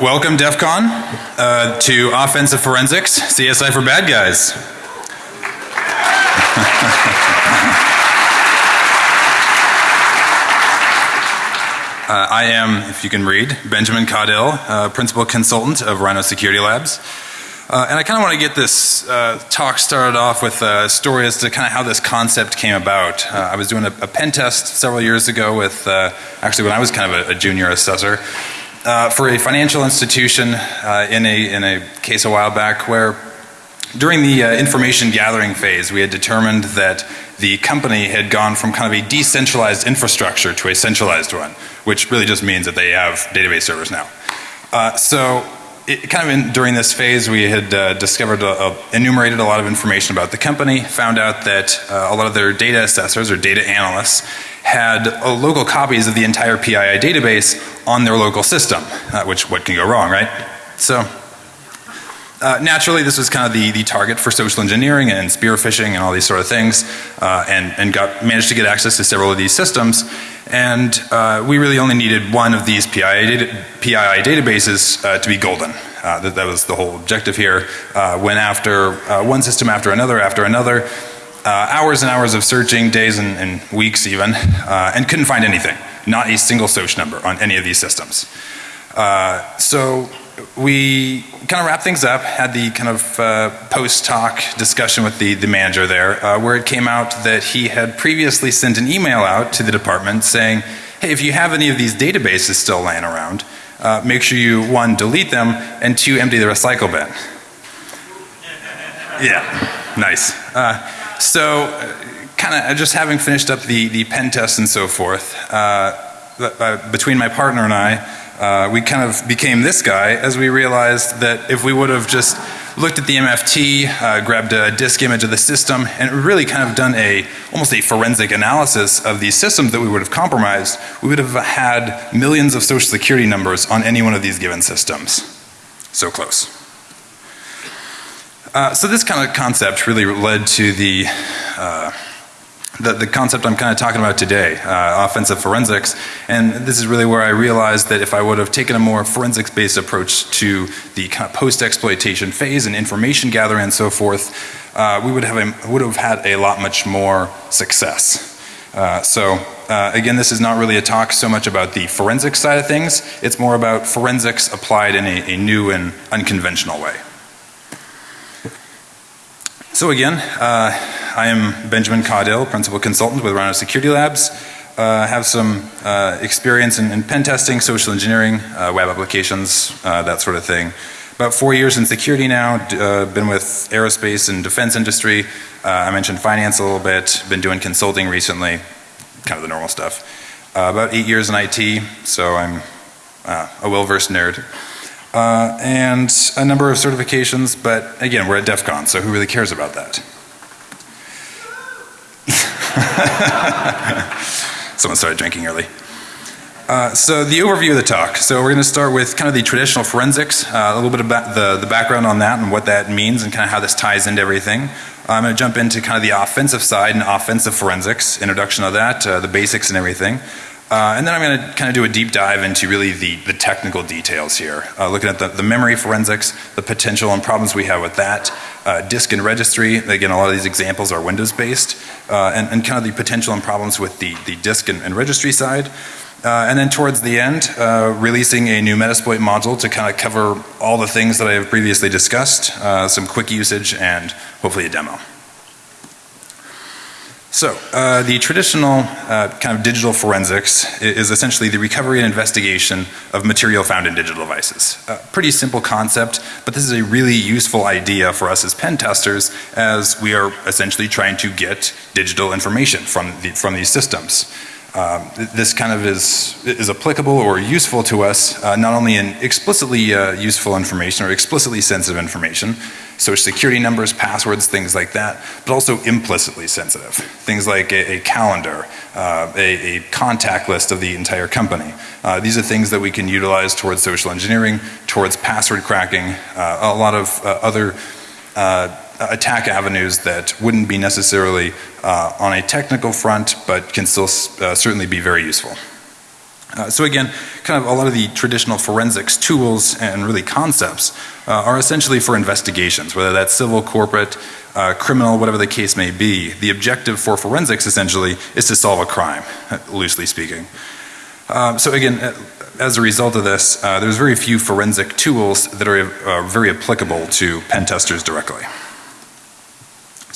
Welcome, DEF CON, uh, to Offensive Forensics, CSI for Bad Guys. uh, I am, if you can read, Benjamin Caudill, uh, Principal Consultant of Rhino Security Labs. Uh, and I kind of want to get this uh, talk started off with a story as to kind of how this concept came about. Uh, I was doing a, a, pen test several years ago with, actually when I was kind of a, a junior assessor, uh, for a financial institution uh, in, a, in a case a while back where during the uh, information gathering phase we had determined that the company had gone from kind of a decentralized infrastructure to a centralized one which really just means that they have database servers now. Uh, so it, kind of in, during this phase we had uh, discovered, a, a, enumerated a lot of information about the company, found out that uh, a lot of their data assessors or data analysts had uh, local copies of the entire PII database on their local system, uh, which what can go wrong, right? So uh, naturally this was kind of the, the target for social engineering and spear phishing and all these sort of things uh, and, and got managed to get access to several of these systems and uh, we really only needed one of these PII, data, PII databases uh, to be golden. Uh, that, that, was the whole objective here. Uh, went after one system after another after another hours and hours of searching days and, and weeks even and couldn't find anything. Not a single SOCH number on any of these systems. so we kind of wrapped things up, had the kind of uh, post-talk discussion with the, the manager there, uh, where it came out that he had previously sent an email out to the department saying, hey, if you have any of these databases still laying around, uh, make sure you, one, delete them, and two, empty the recycle bin. Yeah, nice. Uh, so, uh, kind of just having finished up the, the pen test and so forth, uh, between my partner and I, uh, we kind of became this guy as we realized that if we would have just looked at the MFT, uh, grabbed a disk image of the system and really kind of done a almost a forensic analysis of these systems that we would have compromised, we would have had millions of social security numbers on any one of these given systems. So close. Uh, so this kind of concept really led to the uh, the, the concept I'm kind of talking about today, uh, offensive forensics. And this is really where I realized that if I would have taken a more forensics based approach to the kind of post exploitation phase and information gathering and so forth, uh, we would have, a, would have had a lot much more success. Uh, so again this is not really a talk so much about the forensic side of things, it's more about forensics applied in a, a new and unconventional way. So again, uh, I am Benjamin Caudill, Principal Consultant with Rhino Security Labs. Uh, have some uh, experience in, in, pen testing, social engineering, uh, web applications, uh, that sort of thing. About four years in security now, uh, been with aerospace and defense industry. Uh, I mentioned finance a little bit, been doing consulting recently, kind of the normal stuff. about eight years in IT, so I'm a well-versed nerd uh, and a number of certifications, but again, we're at DEF CON, so who really cares about that? Someone started drinking early. Uh, so the overview of the talk. So we're going to start with kind of the traditional forensics, uh, a little bit about the, the background on that and what that means and kind of how this ties into everything. I'm going to jump into kind of the offensive side and offensive forensics, introduction of that, uh, the basics and everything. Uh, and then I'm going to kind of do a deep dive into really the, the technical details here. Uh, looking at the, the, memory forensics, the potential and problems we have with that, uh, disk and registry, again a lot of these examples are Windows based, uh, and, and, kind of the potential and problems with the, the disk and, and registry side. Uh, and then towards the end, uh, releasing a new Metasploit module to kind of cover all the things that I have previously discussed, some quick usage and hopefully a demo. So, uh, the traditional uh, kind of digital forensics is essentially the recovery and investigation of material found in digital devices. Uh, pretty simple concept, but this is a really useful idea for us as pen testers as we are essentially trying to get digital information from, the, from these systems. Um, this kind of is, is applicable or useful to us uh, not only in explicitly uh, useful information or explicitly sensitive information, social security numbers, passwords, things like that, but also implicitly sensitive. Things like a, a calendar, uh, a, a, contact list of the entire company. Uh, these are things that we can utilize towards social engineering, towards password cracking, uh, a lot of uh, other attack avenues that wouldn't be necessarily uh, on a technical front, but can still certainly be very useful. Uh, so again, kind of a lot of the traditional forensics tools and really concepts uh, are essentially for investigations, whether that's civil, corporate, uh, criminal, whatever the case may be. The objective for forensics essentially is to solve a crime, loosely speaking. Um, so again, uh, as a result of this, uh, there's very few forensic tools that are uh, very applicable to pen testers directly.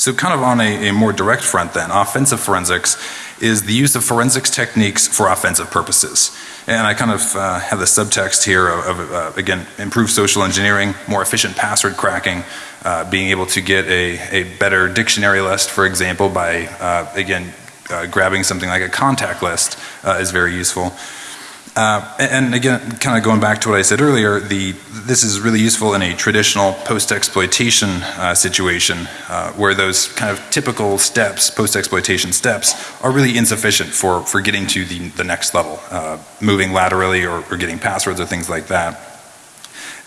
So kind of on a, a, more direct front then, offensive forensics is the use of forensics techniques for offensive purposes. And I kind of uh, have the subtext here of, of uh, again, improved social engineering, more efficient password cracking, uh, being able to get a, a better dictionary list, for example, by, uh, again, uh, grabbing something like a contact list uh, is very useful. Uh, and again, kind of going back to what I said earlier, the, this is really useful in a traditional post-exploitation uh, situation uh, where those kind of typical steps, post-exploitation steps, are really insufficient for, for getting to the, the next level, uh, moving laterally or, or getting passwords or things like that.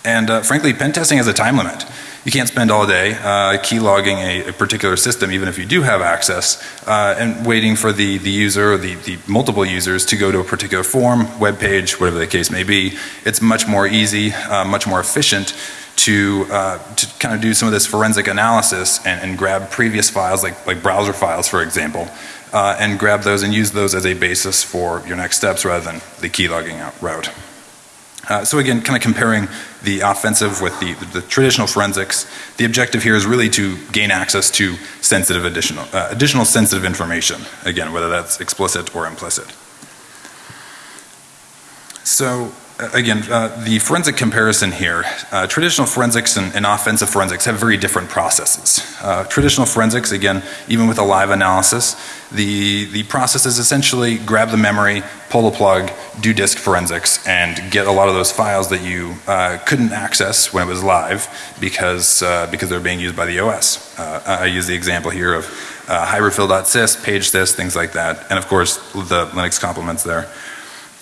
And uh, frankly, pen testing has a time limit. You can't spend all day uh, key logging a, a, particular system even if you do have access uh, and waiting for the, the user or the, the multiple users to go to a particular form, web page, whatever the case may be. It's much more easy, uh, much more efficient to, uh, to kind of do some of this forensic analysis and, and grab previous files like, like browser files for example uh, and grab those and use those as a basis for your next steps rather than the key logging out route. Uh, so again, kind of comparing the offensive with the, the, traditional forensics, the objective here is really to gain access to sensitive additional, uh, additional sensitive information, again, whether that's explicit or implicit. So again, uh, the forensic comparison here, uh, traditional forensics and, and, offensive forensics have very different processes. Uh, traditional forensics, again, even with a live analysis, the, the process is essentially grab the memory, pull the plug, do disk forensics, and get a lot of those files that you uh, couldn't access when it was live because, uh, because they're being used by the OS. I use the example here of uh, hybridfill.sys, page things like that, and of course the Linux complements there.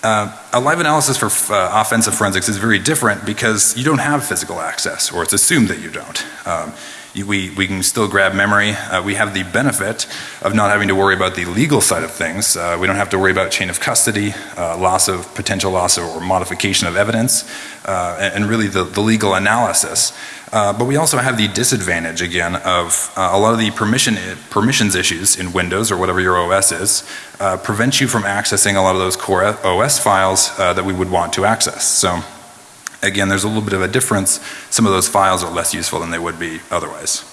Uh, a live analysis for uh, offensive forensics is very different because you don't have physical access or it's assumed that you don't. Um, we, we can still grab memory. Uh, we have the benefit of not having to worry about the legal side of things. Uh, we don't have to worry about chain of custody, uh, loss of potential loss or modification of evidence, uh, and, and, really the, the legal analysis. Uh, but we also have the disadvantage again of uh, a lot of the permission permissions issues in Windows or whatever your OS is prevent you from accessing a lot of those core OS files that we would want to access. So again there's a little bit of a difference. Some of those files are less useful than they would be otherwise.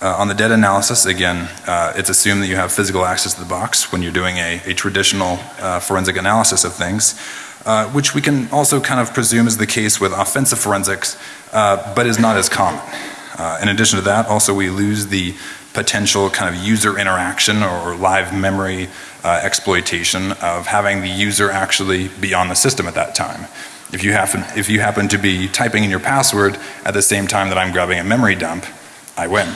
Uh, on the data analysis, again, uh, it's assumed that you have physical access to the box when you're doing a, a traditional forensic analysis of things. Uh, which we can also kind of presume is the case with offensive forensics, uh, but is not as common. Uh, in addition to that, also we lose the potential kind of user interaction or live memory uh, exploitation of having the user actually be on the system at that time. If you happen, if you happen to be typing in your password at the same time that I'm grabbing a memory dump, I win.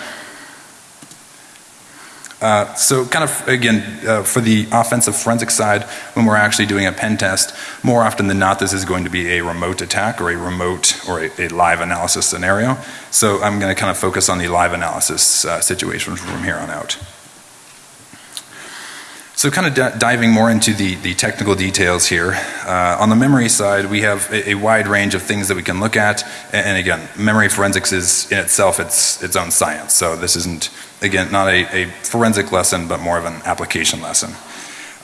Uh, so kind of again uh, for the offensive forensic side when we're actually doing a pen test more often than not this is going to be a remote attack or a remote or a, a live analysis scenario. So I'm going to kind of focus on the live analysis uh, situation from here on out. So kind of diving more into the, the technical details here. Uh, on the memory side we have a, a, wide range of things that we can look at and, and, again memory forensics is in itself its its own science so this isn't again not a, a forensic lesson but more of an application lesson.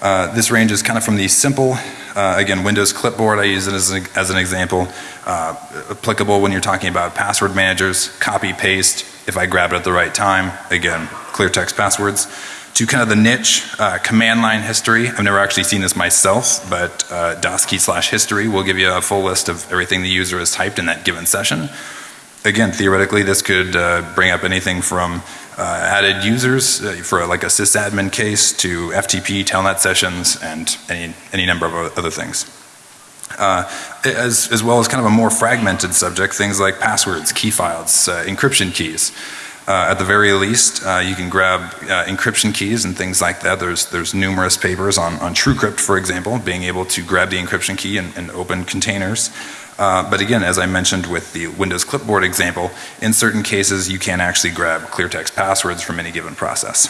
Uh, this ranges kind of from the simple uh, again Windows clipboard I use it as, as an example uh, applicable when you're talking about password managers copy paste if I grab it at the right time again clear text passwords to kind of the niche uh, command line history. I've never actually seen this myself, but uh, DOS key slash history will give you a full list of everything the user has typed in that given session. Again, theoretically, this could uh, bring up anything from uh, added users uh, for like a sysadmin case to FTP telnet sessions and any, any number of other things. Uh, as, as well as kind of a more fragmented subject, things like passwords, key files, uh, encryption keys. Uh, at the very least, uh, you can grab uh, encryption keys and things like that. There's there's numerous papers on on TrueCrypt, for example, being able to grab the encryption key and, and open containers. Uh, but again, as I mentioned with the Windows clipboard example, in certain cases you can actually grab clear text passwords from any given process.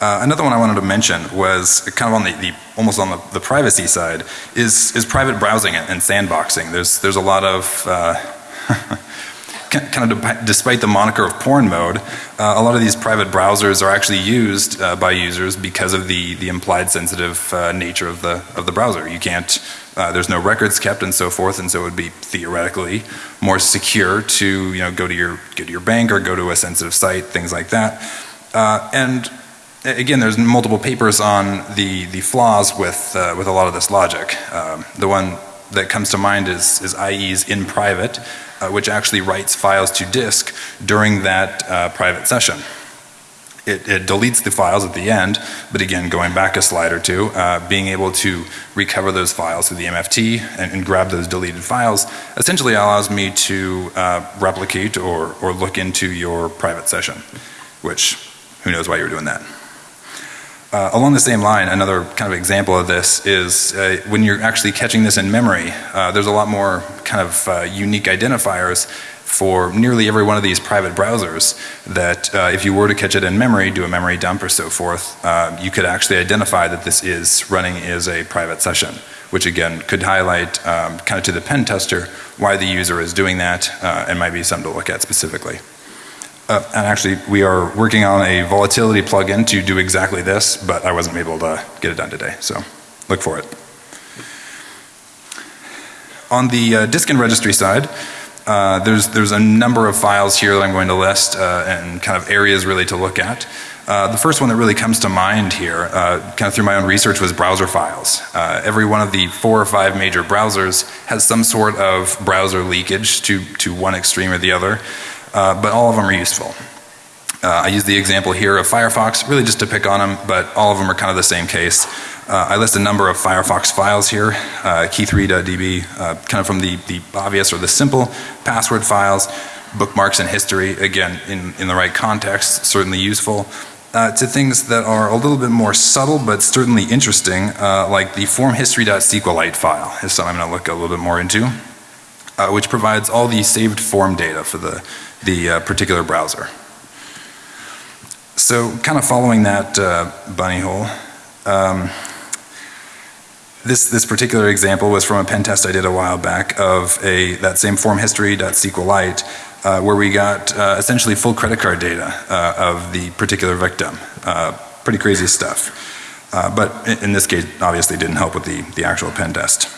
Uh, another one I wanted to mention was kind of on the, the almost on the, the, privacy side is is private browsing and sandboxing. There's there's a lot of uh, kind of despite the moniker of porn mode, uh, a lot of these private browsers are actually used uh, by users because of the the implied sensitive uh, nature of the of the browser. You can't uh, there's no records kept and so forth, and so it would be theoretically more secure to you know go to your go to your bank or go to a sensitive site, things like that. Uh, and again, there's multiple papers on the, the flaws with, uh, with a lot of this logic. Um, the one that comes to mind is, is IE's in private, uh, which actually writes files to disk during that uh, private session. It, it, deletes the files at the end, but again, going back a slide or two, uh, being able to recover those files through the MFT and, and grab those deleted files essentially allows me to uh, replicate or, or look into your private session, which who knows why you're doing that. Uh, along the same line, another kind of example of this is uh, when you're actually catching this in memory, uh, there's a lot more kind of uh, unique identifiers for nearly every one of these private browsers that uh, if you were to catch it in memory, do a memory dump or so forth, uh, you could actually identify that this is running as a private session, which again could highlight um, kind of to the pen tester why the user is doing that and might be something to look at specifically. Uh, and actually we are working on a volatility plugin to do exactly this, but I wasn't able to get it done today, so look for it. On the uh, disk and registry side, uh, there's, there's a number of files here that I'm going to list uh, and kind of areas really to look at. Uh, the first one that really comes to mind here, uh, kind of through my own research was browser files. Uh, every one of the four or five major browsers has some sort of browser leakage to, to one extreme or the other uh, but all of them are useful. Uh, I use the example here of Firefox really just to pick on them, but all of them are kind of the same case. Uh, I list a number of Firefox files here, uh, key3.db, uh, kind of from the, the obvious or the simple password files, bookmarks and history, again in, in the right context, certainly useful. Uh, to things that are a little bit more subtle but certainly interesting, uh, like the formhistory.sqlite file is something I'm going to look a little bit more into, uh, which provides all the saved form data for the the uh, particular browser. So kind of following that uh, bunny hole, um, this, this particular example was from a pen test I did a while back of a, that same form history.sqlite uh, where we got uh, essentially full credit card data uh, of the particular victim. Uh, pretty crazy stuff. Uh, but in, in this case obviously didn't help with the, the actual pen test.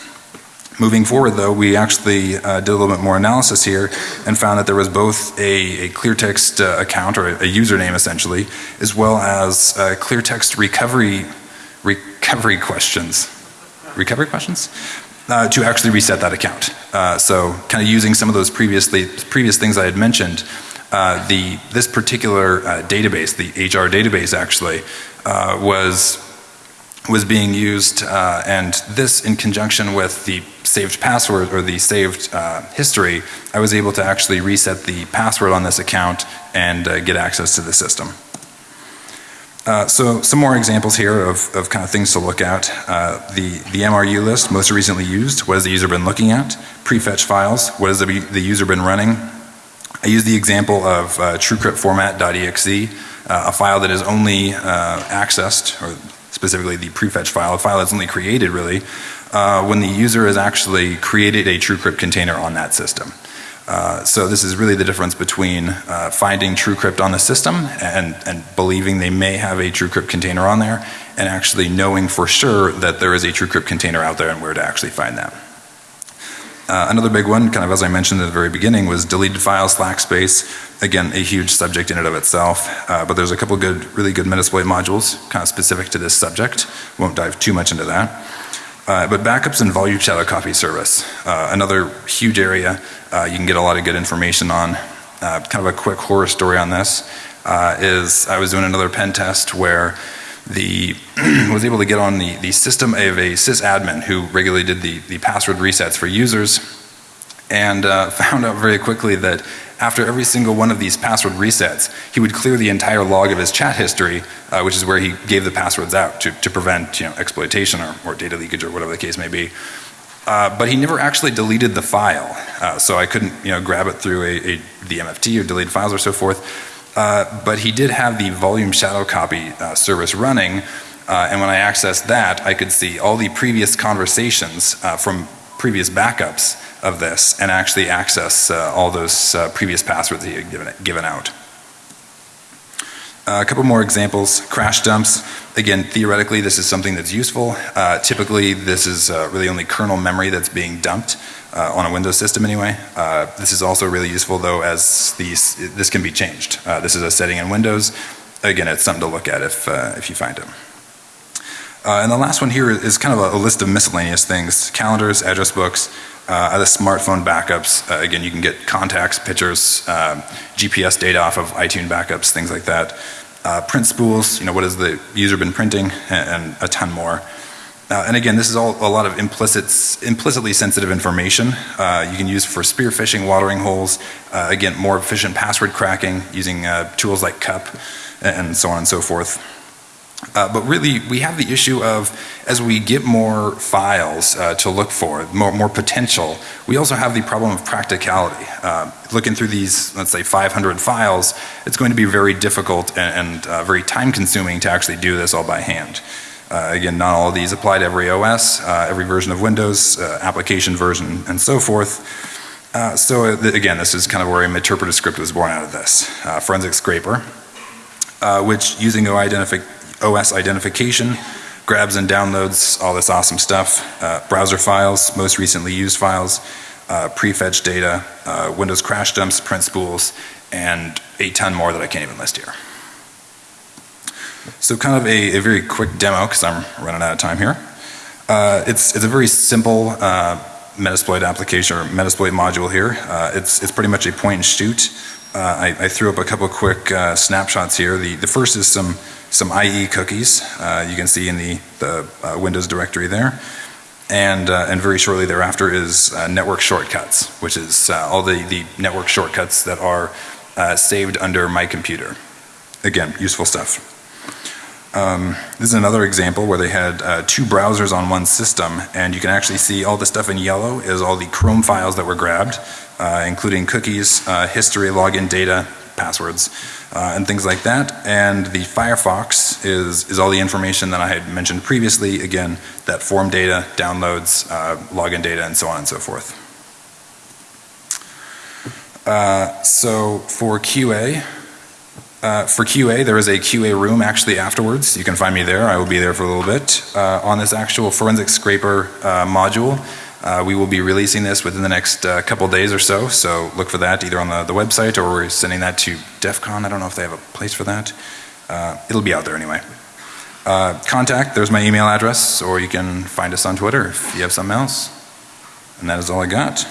Moving forward though, we actually uh, did a little bit more analysis here and found that there was both a, a clear text uh, account or a, a, username essentially, as well as uh, clear text recovery, recovery questions. Recovery questions? Uh, to actually reset that account. Uh, so kind of using some of those previously, previous things I had mentioned, uh, the, this particular database, the HR database actually, was was being used uh, and this in conjunction with the saved password or the saved uh, history I was able to actually reset the password on this account and uh, get access to the system. Uh, so some more examples here of, of kind of things to look at. Uh, the, the MRU list most recently used, what has the user been looking at? Prefetch files, what has the, the user been running? I use the example of uh, TrueCrypt format.exe, uh, a file that is only accessed or specifically the prefetch file, a file that's only created really, uh, when the user has actually created a TrueCrypt container on that system. Uh, so this is really the difference between uh, finding TrueCrypt on the system and, and believing they may have a TrueCrypt container on there and actually knowing for sure that there is a TrueCrypt container out there and where to actually find that. Uh, another big one, kind of as I mentioned at the very beginning, was deleted files, slack space. Again, a huge subject in and of itself, uh, but there's a couple good, really good Metasploit modules kind of specific to this subject. Won't dive too much into that. Uh, but backups and volume shadow copy service, uh, another huge area uh, you can get a lot of good information on. Uh, kind of a quick horror story on this is I was doing another pen test where the was able to get on the, the system of a sysadmin who regularly did the, the password resets for users and uh, found out very quickly that after every single one of these password resets he would clear the entire log of his chat history uh, which is where he gave the passwords out to, to prevent you know exploitation or, or data leakage or whatever the case may be. Uh, but he never actually deleted the file uh, so I couldn't you know grab it through a, a the MFT or deleted files or so forth Uh, but he did have the volume shadow copy uh, service running, uh, and when I accessed that, I could see all the previous conversations uh, from previous backups of this and actually access uh, all those uh, previous passwords he had given, given out. Uh, a couple more examples, crash dumps. Again, theoretically, this is something that's useful. Uh, typically, this is uh, really only kernel memory that's being dumped uh, on a Windows system anyway. Uh, this is also really useful though as these, this can be changed. Uh, this is a setting in Windows. Again, it's something to look at if, if you find it. And the last one here is kind of a, a list of miscellaneous things. Calendars, address books, uh, smartphone backups, uh, again, you can get contacts, pictures, um, GPS data off of iTunes backups, things like that. Uh, print spools, you know, what has the user been printing, and, and a ton more. Uh, and again, this is all a lot of implicit, implicitly sensitive information uh, you can use for spear phishing, watering holes, uh, again, more efficient password cracking using tools like CUP, and so on and so forth. Uh, but really, we have the issue of as we get more files uh, to look for, more, more, potential, we also have the problem of practicality. Uh, looking through these, let's say 500 files, it's going to be very difficult and, and uh, very time consuming to actually do this all by hand. Uh, again, not all of these apply to every OS, uh, every version of Windows, application version, and so forth. so th again, this is kind of where a interpretive script was born out of this. forensic scraper, which using OI identification OS identification, grabs and downloads all this awesome stuff, uh, browser files, most recently used files, uh, prefetch data, uh, Windows crash dumps, print spools, and a ton more that I can't even list here. So kind of a, a very quick demo because I'm running out of time here. Uh, it's, it's a very simple uh, Metasploit application or Metasploit module here. Uh, it's, it's pretty much a point and shoot. Uh, I, I, threw up a couple quick uh, snapshots here. The, the first is some some IE cookies uh, you can see in the, the uh, Windows directory there. And, uh, and very shortly thereafter is uh, network shortcuts, which is uh, all the, the network shortcuts that are uh, saved under my computer. Again, useful stuff. Um, this is another example where they had uh, two browsers on one system and you can actually see all the stuff in yellow is all the Chrome files that were grabbed, uh, including cookies, uh, history, login data, passwords, uh, and things like that. And the Firefox is, is all the information that I had mentioned previously. Again, that form data, downloads, uh, login data, and so on and so forth. Uh, so for QA, uh, for QA, there is a QA room actually afterwards. You can find me there. I will be there for a little bit. Uh, on this actual forensic scraper uh, module, uh, we will be releasing this within the next uh, couple days or so, so look for that either on the, the website or we're sending that to DEF CON. I don't know if they have a place for that. Uh, it'll be out there anyway. Uh, contact, there's my email address, or you can find us on Twitter if you have something else. And that is all I got.